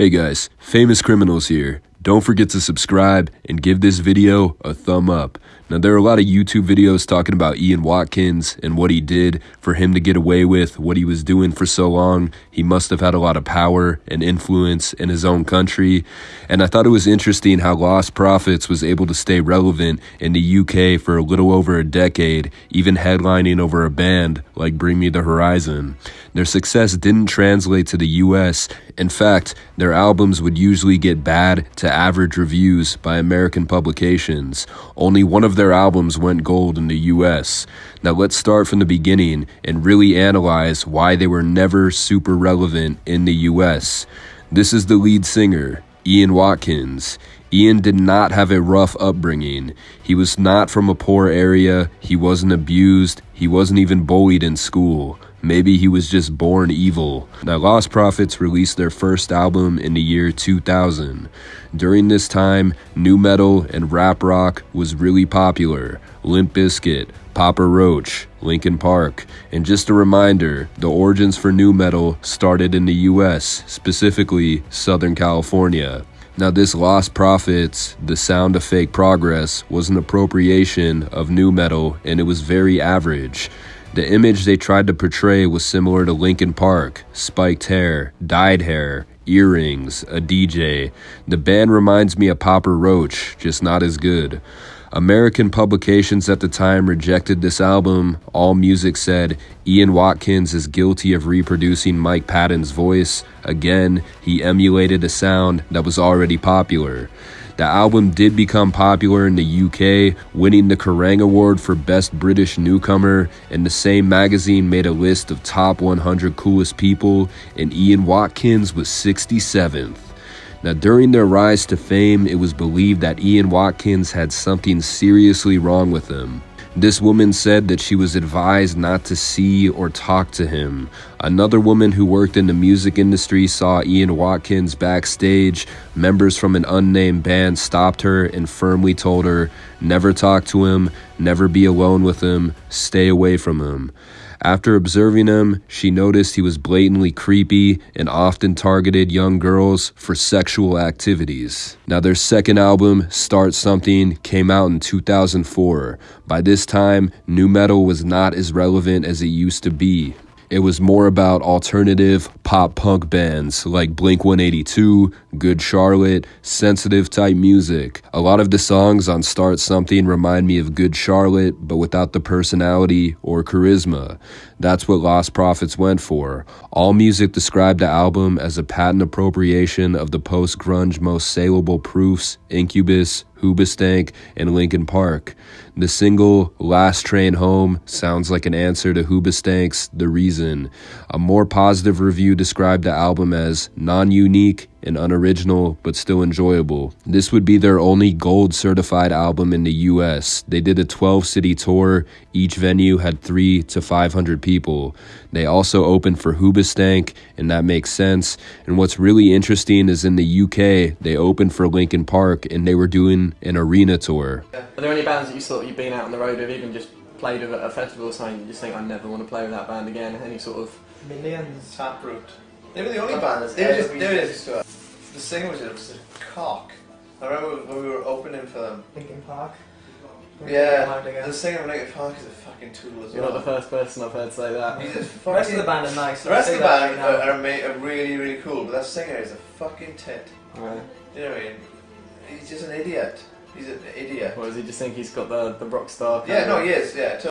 Hey guys, Famous Criminals here. Don't forget to subscribe and give this video a thumb up. Now, there are a lot of YouTube videos talking about Ian Watkins and what he did for him to get away with what he was doing for so long. He must have had a lot of power and influence in his own country. And I thought it was interesting how Lostprophets was able to stay relevant in the UK for a little over a decade, even headlining over a band like Bring Me the Horizon. Their success didn't translate to the US. In fact, their albums would usually get bad to average reviews by American publications. Only one of their albums went gold in the US. Now let's start from the beginning and really analyze why they were never super relevant in the US. This is the lead singer, Ian Watkins. Ian did not have a rough upbringing. He was not from a poor area, he wasn't abused, he wasn't even bullied in school. Maybe he was just born evil. Now, Lostprophets released their first album in the year 2000. During this time, nu metal and rap rock was really popular. Limp Bizkit, Papa Roach, Linkin Park. And just a reminder, the origins for nu metal started in the US, specifically Southern California. Now, this Lostprophets, the sound of fake progress, was an appropriation of nu metal and it was very average. The image they tried to portray was similar to Linkin Park spiked hair, dyed hair, earrings, a DJ. The band reminds me of Papa Roach, just not as good. American publications at the time rejected this album. All Music said Ian Watkins is guilty of reproducing Mike Patton's voice. Again, he emulated a sound that was already popular. The album did become popular in the UK, winning the Kerrang Award for Best British Newcomer, and the same magazine made a list of top 100 coolest people, and Ian Watkins was 67th. Now, during their rise to fame, it was believed that Ian Watkins had something seriously wrong with him. This woman said that she was advised not to see or talk to him. Another woman who worked in the music industry saw Ian Watkins backstage. Members from an unnamed band stopped her and firmly told her never talk to him, never be alone with him, stay away from him. After observing him, she noticed he was blatantly creepy and often targeted young girls for sexual activities. Now, their second album, Start Something, came out in 2004. By this time, nu metal was not as relevant as it used to be. It was more about alternative pop punk bands like Blink 182, Good Charlotte, sensitive type music. A lot of the songs on Start Something remind me of Good Charlotte, but without the personality or charisma. That's what Lostprophets went for. All Music described the album as a patent appropriation of the post grunge most saleable proofs, Incubus, Hoobastank, and Linkin Park. The single Last Train Home sounds like an answer to Hoobastank's The Reason. A more positive review described the album as non unique and unoriginal, but still enjoyable. This would be their only gold certified album in the US. They did a 12 city tour, each venue had 3 to 500 people. They also opened for Hoobastank, and that makes sense. And what's really interesting is in the UK, they opened for Linkin Park and they were doing an arena tour. Are there any bands that you thought you've been out on the road with, even just played at a festival or something, you just think I never want to play with that band again? Any sort of Millions. Taproot. They were the only band. They were just, they were just, the singer was a cock. I remember when we were opening for them. Linkin Park. Yeah, the singer of Linkin Park is a fucking tool as You're well. not the first person I've heard say that. He's just The rest of the band are nice. The rest of the band right are, now. are, are really, really cool, but that singer is a fucking tit. Right. You know what I mean? He's just an idiot. He's an idiot. Or does he just think he's got the, the rock star? Yeah, no, he is, yeah.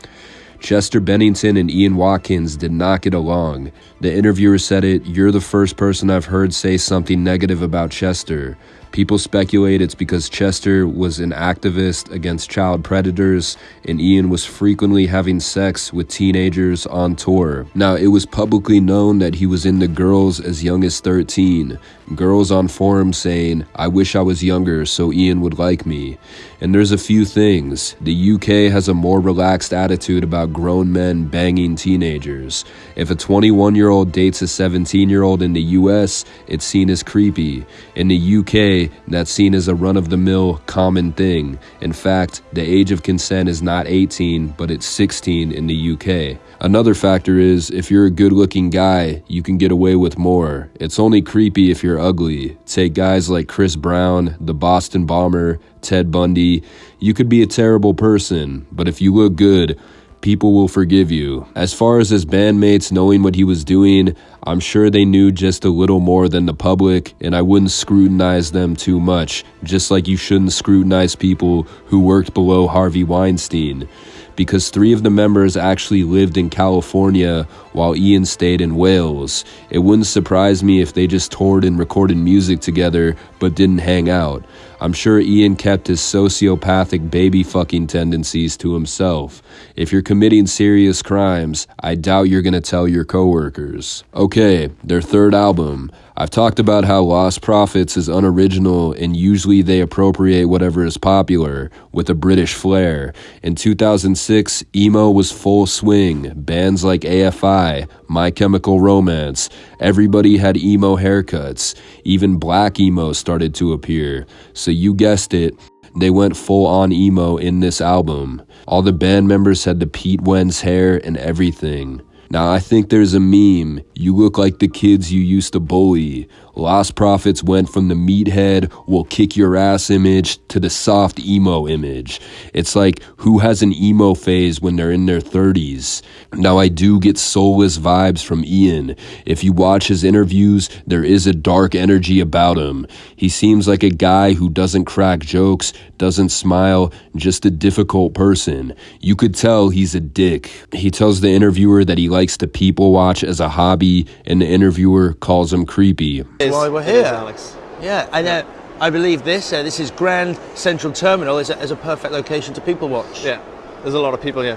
Chester Bennington and Ian Watkins did not get along. The interviewer said it, You're the first person I've heard say something negative about Chester. People speculate it's because Chester was an activist against child predators and Ian was frequently having sex with teenagers on tour. Now, it was publicly known that he was into girls as young as 13. Girls on forums saying, I wish I was younger so Ian would like me. And there's a few things. The UK has a more relaxed attitude about grown men banging teenagers. If a 21 year old dates a 17 year old in the US, it's seen as creepy. In the UK, UK, that's seen as a run of the mill common thing. In fact, the age of consent is not 18, but it's 16 in the UK. Another factor is if you're a good looking guy, you can get away with more. It's only creepy if you're ugly. Take guys like Chris Brown, the Boston Bomber, Ted Bundy. You could be a terrible person, but if you look good, people will forgive you. As far as his bandmates knowing what he was doing, I'm sure they knew just a little more than the public, and I wouldn't scrutinize them too much, just like you shouldn't scrutinize people who worked below Harvey Weinstein. Because three of the members actually lived in California while Ian stayed in Wales. It wouldn't surprise me if they just toured and recorded music together but didn't hang out. I'm sure Ian kept his sociopathic baby fucking tendencies to himself. If you're committing serious crimes, I doubt you're gonna tell your coworkers. Okay, their third album. I've talked about how Lostprophets is unoriginal and usually they appropriate whatever is popular with a British flair. In 2006, emo was full swing. Bands like AFI, My Chemical Romance, everybody had emo haircuts. Even black emo started to appear. So you guessed it, they went full on emo in this album. All the band members had the Pete Wentz hair and everything. Now, I think there's a meme. You look like the kids you used to bully. Lostprophets went from the meathead, will kick your ass image to the soft emo image. It's like who has an emo phase when they're in their 30s? Now, I do get soulless vibes from Ian. If you watch his interviews, there is a dark energy about him. He seems like a guy who doesn't crack jokes, doesn't smile, just a difficult person. You could tell he's a dick. He tells the interviewer that he likes to people watch as a hobby, and the interviewer calls him creepy why we're here. Alex. Yeah, and uh, I believe this. Uh, this is Grand Central Terminal is a, is a perfect location to people watch. Yeah, there's a lot of people here.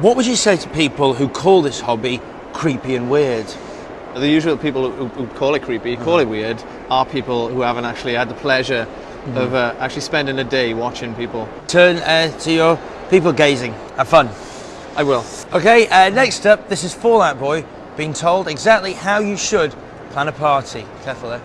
What would you say to people who call this hobby creepy and weird? The usual people who, who call it creepy, mm. call it weird, are people who haven't actually had the pleasure mm. of uh, actually spending a day watching people. Turn uh, to your people gazing. Have fun. I will. Okay, uh, next up, this is Fall Out Boy being told exactly how you should Plan a party. Careful there.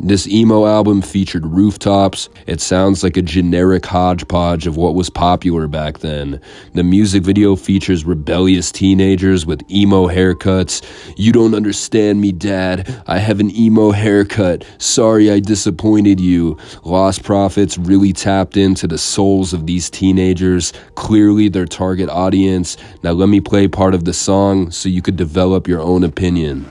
This emo album featured rooftops. It sounds like a generic hodgepodge of what was popular back then. The music video features rebellious teenagers with emo haircuts. You don't understand me, Dad. I have an emo haircut. Sorry I disappointed you. Lostprophets really tapped into the souls of these teenagers, clearly their target audience. Now let me play part of the song so you could develop your own opinion.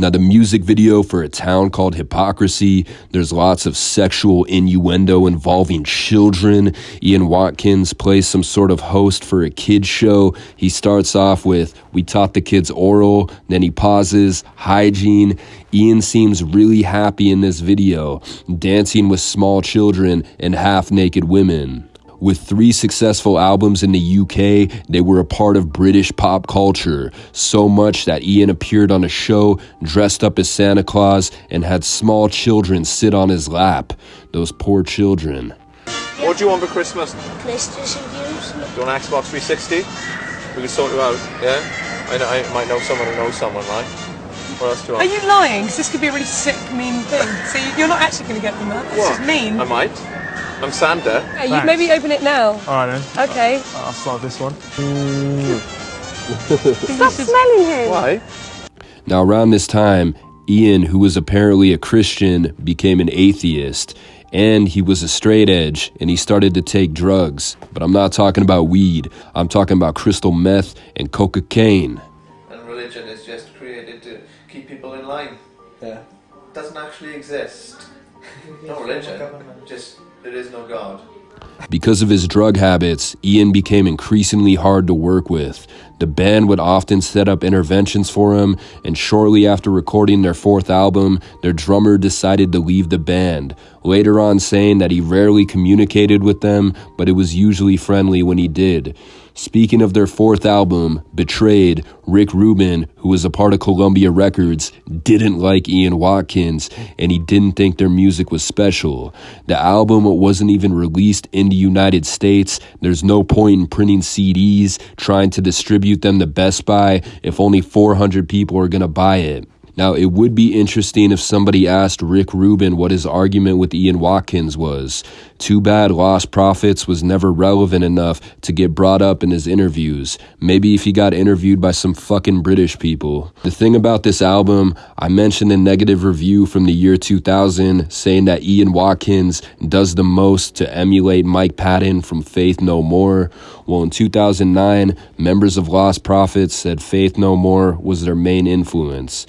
Now, the music video for a town called Hypocrisy, there's lots of sexual innuendo involving children. Ian Watkins plays some sort of host for a kids show. He starts off with, We taught the kids oral, then he pauses, hygiene. Ian seems really happy in this video, dancing with small children and half naked women. With three successful albums in the UK, they were a part of British pop culture, so much that Ian appeared on a show dressed up as Santa Claus and had small children sit on his lap. Those poor children. What do you want for Christmas? PlayStation games. Do you want an Xbox 360? We can sort you out, yeah? I, know, I might know someone who knows someone, right? What else do you want? Are you lying? Because this could be a really sick, mean thing. See, you're not actually going to get them that. This what? is mean. I might. I'm Santa. Yeah, you maybe open it now. All right then. Okay. I'll, I'll start this one. Hmm. Stop smelling him. Why? Now, around this time, Ian, who was apparently a Christian, became an atheist. And he was a straight edge and he started to take drugs. But I'm not talking about weed, I'm talking about crystal meth and cocaine. And religion is just created to keep people in line. Yeah. It doesn't actually exist. no religion, just there is no God. Because of his drug habits, Ian became increasingly hard to work with. The band would often set up interventions for him, and shortly after recording their fourth album, their drummer decided to leave the band, later on saying that he rarely communicated with them, but it was usually friendly when he did. Speaking of their fourth album, Betrayed, Rick Rubin, who was a part of Columbia Records, didn't like Ian Watkins and he didn't think their music was special. The album wasn't even released in the United States. There's no point in printing CDs, trying to distribute them to Best Buy if only 400 people are going to buy it. Now, it would be interesting if somebody asked Rick Rubin what his argument with Ian Watkins was. Too bad Lostprophets was never relevant enough to get brought up in his interviews. Maybe if he got interviewed by some fucking British people. The thing about this album, I mentioned a negative review from the year 2000 saying that Ian Watkins does the most to emulate Mike Patton from Faith No More. Well, in 2009, members of Lostprophets said Faith No More was their main influence.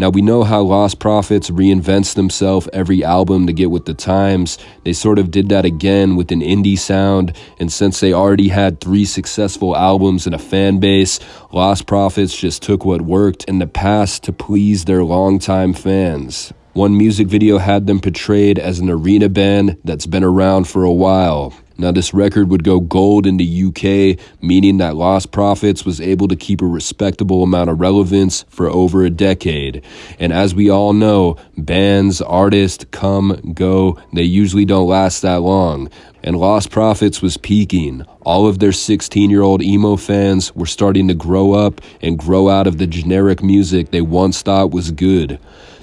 Now we know how Lostprophets reinvents themselves every album to get with the times. They sort of did that again with an indie sound, and since they already had three successful albums and a fan base, Lostprophets just took what worked in the past to please their longtime fans. One music video had them portrayed as an arena band that's been around for a while. Now, this record would go gold in the UK, meaning that Lostprophets was able to keep a respectable amount of relevance for over a decade. And as we all know, bands, artists come, go, they usually don't last that long. And Lostprophets was peaking. All of their 16 year old emo fans were starting to grow up and grow out of the generic music they once thought was good.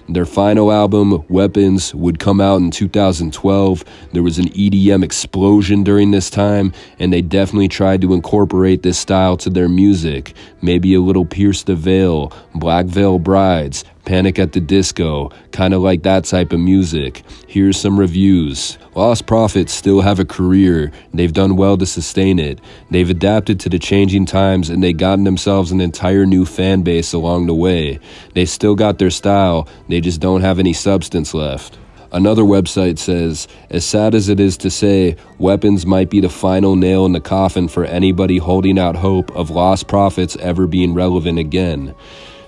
Their final album, Weapons, would come out in 2012. There was an EDM explosion during this time, and they definitely tried to incorporate this style to their music. Maybe a little Pierce the Veil, Black Veil Brides, Panic at the Disco, kind of like that type of music. Here's some reviews. Lostprophets still have a career. They've done well to sustain it. They've adapted to the changing times and they've gotten themselves an entire new fan base along the way. They still got their style, they just don't have any substance left. Another website says, as sad as it is to say, Weapons might be the final nail in the coffin for anybody holding out hope of Lostprophets ever being relevant again.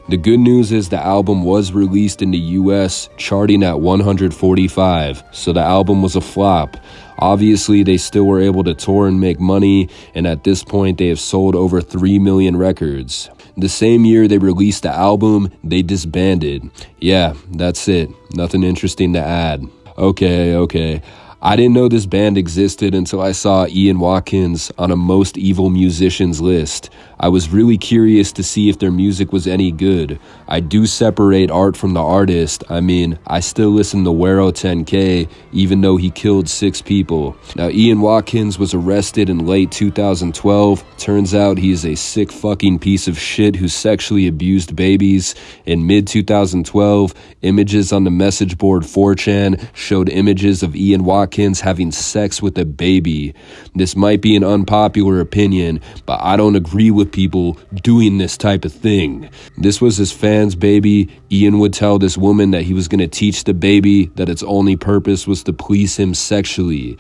The good news is the album was released in the US, charting at 145, so the album was a flop. Obviously, they still were able to tour and make money, and at this point, they have sold over 3 million records. The same year they released the album, they disbanded. Yeah, that's it. Nothing interesting to add. Okay, okay. I didn't know this band existed until I saw Ian Watkins on a most evil musicians list. I was really curious to see if their music was any good. I do separate art from the artist. I mean, I still listen to Wero 10K, even though he killed six people. Now, Ian Watkins was arrested in late 2012. Turns out he is a sick fucking piece of shit who sexually abused babies. In mid 2012, images on the message board 4chan showed images of Ian Watkins Watkins having sex with a baby. This might be an unpopular opinion, but I don't agree with people doing this type of thing. This was his fan's baby. Ian would tell this woman that he was going to teach the baby that its only purpose was to please him sexually.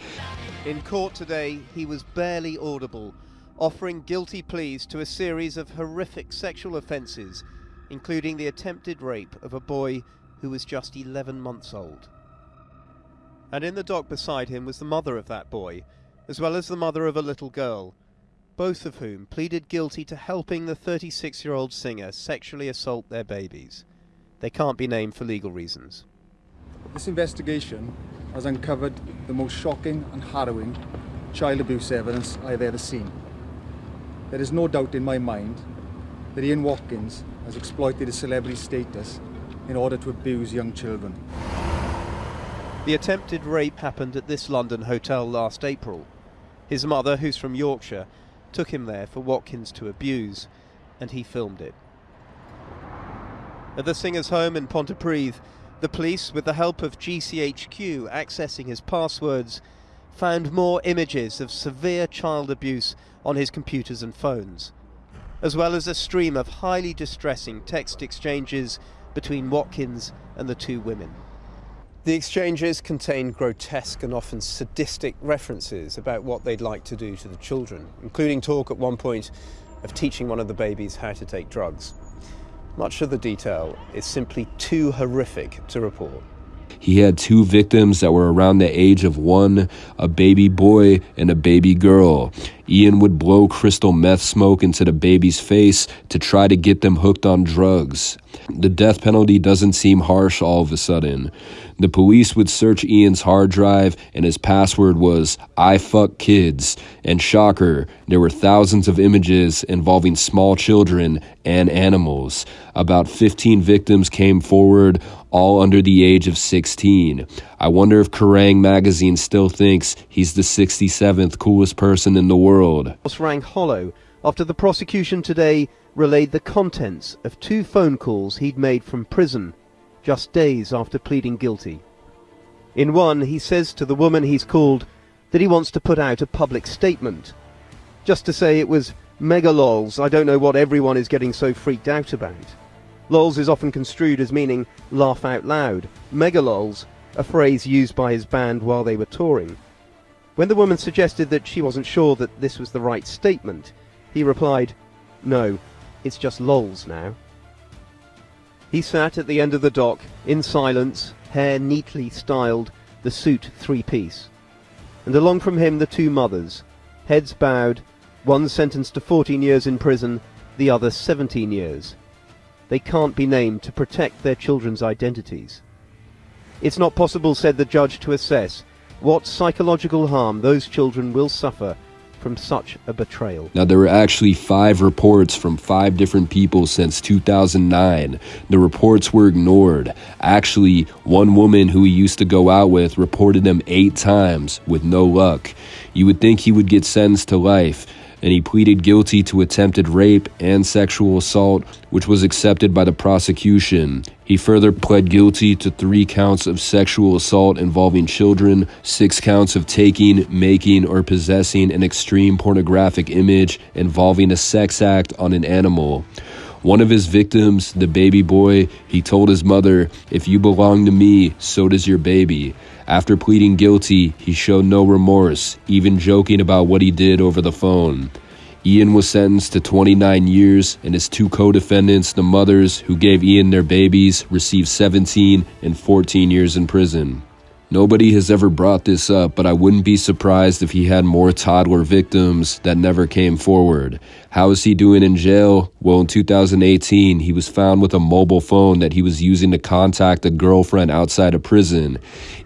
In court today, he was barely audible, offering guilty pleas to a series of horrific sexual offences, including the attempted rape of a boy who was just 11 months old and in the dock beside him was the mother of that boy, as well as the mother of a little girl, both of whom pleaded guilty to helping the 36 year old singer sexually assault their babies. They can't be named for legal reasons. This investigation has uncovered the most shocking and harrowing child abuse evidence I've ever seen. There is no doubt in my mind that Ian Watkins has exploited his celebrity status in order to abuse young children. The attempted rape happened at this London hotel last April. His mother, who's from Yorkshire, took him there for Watkins to abuse, and he filmed it. At the singer's home in Pontypridd, the police, with the help of GCHQ accessing his passwords, found more images of severe child abuse on his computers and phones, as well as a stream of highly distressing text exchanges between Watkins and the two women. The exchanges contain grotesque and often sadistic references about what they'd like to do to the children, including talk at one point of teaching one of the babies how to take drugs. Much of the detail is simply too horrific to report. He had two victims that were around the age of one, a baby boy and a baby girl. Ian would blow crystal meth smoke into the baby's face to try to get them hooked on drugs. The death penalty doesn't seem harsh all of a sudden. The police would search Ian's hard drive, and his password was I fuck kids. And shocker, there were thousands of images involving small children and animals. About 15 victims came forward, all under the age of 16. I wonder if Kerrang magazine still thinks he's the 67th coolest person in the world. rang hollow after the prosecution today relayed the contents of two phone calls he'd made from prison just days after pleading guilty. In one, he says to the woman he's called that he wants to put out a public statement, just to say it was mega lols, I don't know what everyone is getting so freaked out about. Lols is often construed as meaning laugh out loud. Mega lols, a phrase used by his band while they were touring. When the woman suggested that she wasn't sure that this was the right statement, he replied, No, it's just lols now. He sat at the end of the dock, in silence, hair neatly styled, the suit three-piece. And along from him the two mothers, heads bowed, one sentenced to 14 years in prison, the other 17 years. They can't be named to protect their children's identities. It's not possible, said the judge, to assess what psychological harm those children will suffer from such a betrayal. Now, there were actually five reports from five different people since 2009. The reports were ignored. Actually, one woman who he used to go out with reported them eight times with no luck. You would think he would get sentenced to life and he pleaded guilty to attempted rape and sexual assault, which was accepted by the prosecution. He further pled guilty to three counts of sexual assault involving children, six counts of taking, making, or possessing an extreme pornographic image involving a sex act on an animal. One of his victims, the baby boy, he told his mother, If you belong to me, so does your baby. After pleading guilty, he showed no remorse, even joking about what he did over the phone. Ian was sentenced to 29 years, and his two co defendants, the mothers who gave Ian their babies, received 17 and 14 years in prison. Nobody has ever brought this up, but I wouldn't be surprised if he had more toddler victims that never came forward. How is he doing in jail? Well, in 2018, he was found with a mobile phone that he was using to contact a girlfriend outside of prison.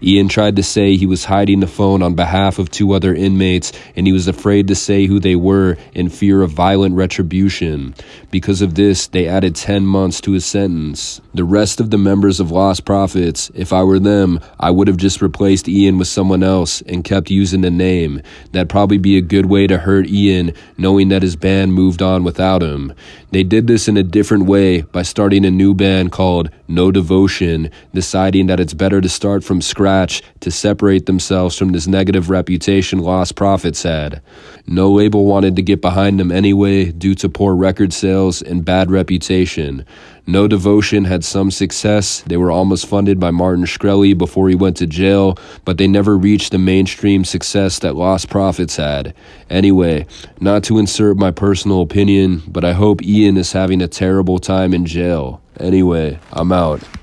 Ian tried to say he was hiding the phone on behalf of two other inmates, and he was afraid to say who they were in fear of violent retribution. Because of this, they added 10 months to his sentence. The rest of the members of Lostprophets, if I were them, I would have just replaced Ian with someone else and kept using the name. That'd probably be a good way to hurt Ian, knowing that his band moved on without him. They did this in a different way by starting a new band called No Devotion, deciding that it's better to start from scratch to separate themselves from this negative reputation Lostprophets had. No label wanted to get behind them anyway due to poor record sales and bad reputation. No Devotion had some success. They were almost funded by Martin Shkreli before he went to jail, but they never reached the mainstream success that Lostprophets had. Anyway, not to insert my personal opinion, but I hope Ian is having a terrible time in jail. Anyway, I'm out.